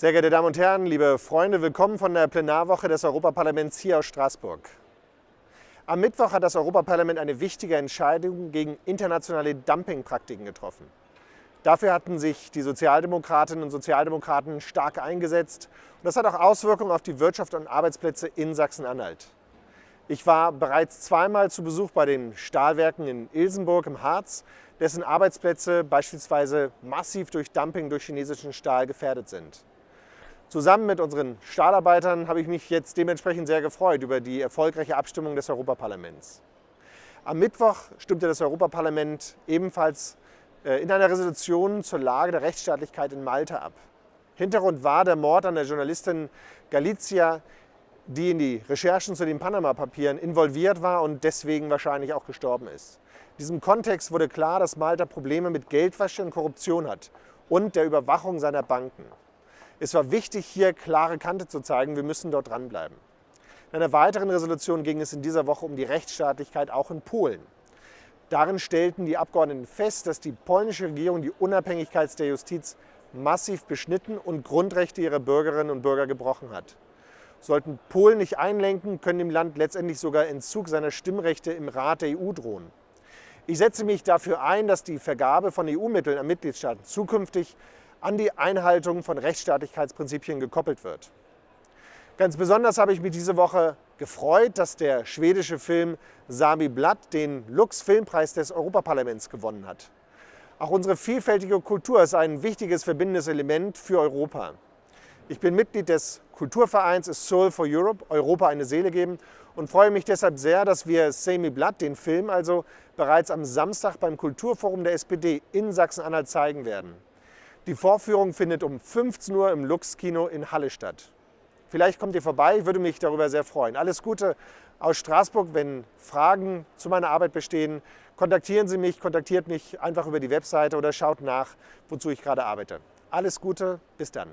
Sehr geehrte Damen und Herren, liebe Freunde, willkommen von der Plenarwoche des Europaparlaments hier aus Straßburg. Am Mittwoch hat das Europaparlament eine wichtige Entscheidung gegen internationale Dumpingpraktiken getroffen. Dafür hatten sich die Sozialdemokratinnen und Sozialdemokraten stark eingesetzt und das hat auch Auswirkungen auf die Wirtschaft und Arbeitsplätze in Sachsen-Anhalt. Ich war bereits zweimal zu Besuch bei den Stahlwerken in Ilsenburg im Harz, dessen Arbeitsplätze beispielsweise massiv durch Dumping durch chinesischen Stahl gefährdet sind. Zusammen mit unseren Stahlarbeitern habe ich mich jetzt dementsprechend sehr gefreut über die erfolgreiche Abstimmung des Europaparlaments. Am Mittwoch stimmte das Europaparlament ebenfalls äh, in einer Resolution zur Lage der Rechtsstaatlichkeit in Malta ab. Hintergrund war der Mord an der Journalistin Galizia, die in die Recherchen zu den Panama-Papieren involviert war und deswegen wahrscheinlich auch gestorben ist. In diesem Kontext wurde klar, dass Malta Probleme mit Geldwäsche und Korruption hat und der Überwachung seiner Banken. Es war wichtig, hier klare Kante zu zeigen, wir müssen dort dranbleiben. In einer weiteren Resolution ging es in dieser Woche um die Rechtsstaatlichkeit auch in Polen. Darin stellten die Abgeordneten fest, dass die polnische Regierung die Unabhängigkeit der Justiz massiv beschnitten und Grundrechte ihrer Bürgerinnen und Bürger gebrochen hat. Sollten Polen nicht einlenken, können dem Land letztendlich sogar Entzug seiner Stimmrechte im Rat der EU drohen. Ich setze mich dafür ein, dass die Vergabe von EU-Mitteln an Mitgliedstaaten zukünftig an die Einhaltung von Rechtsstaatlichkeitsprinzipien gekoppelt wird. Ganz besonders habe ich mich diese Woche gefreut, dass der schwedische Film Sami Blatt den Lux Filmpreis des Europaparlaments gewonnen hat. Auch unsere vielfältige Kultur ist ein wichtiges verbindendes Element für Europa. Ich bin Mitglied des Kulturvereins A Soul for Europe, Europa eine Seele geben und freue mich deshalb sehr, dass wir Sami Blatt, den Film also, bereits am Samstag beim Kulturforum der SPD in Sachsen-Anhalt zeigen werden. Die Vorführung findet um 15 Uhr im Lux-Kino in Halle statt. Vielleicht kommt ihr vorbei, ich würde mich darüber sehr freuen. Alles Gute aus Straßburg. Wenn Fragen zu meiner Arbeit bestehen, kontaktieren Sie mich, kontaktiert mich einfach über die Webseite oder schaut nach, wozu ich gerade arbeite. Alles Gute, bis dann.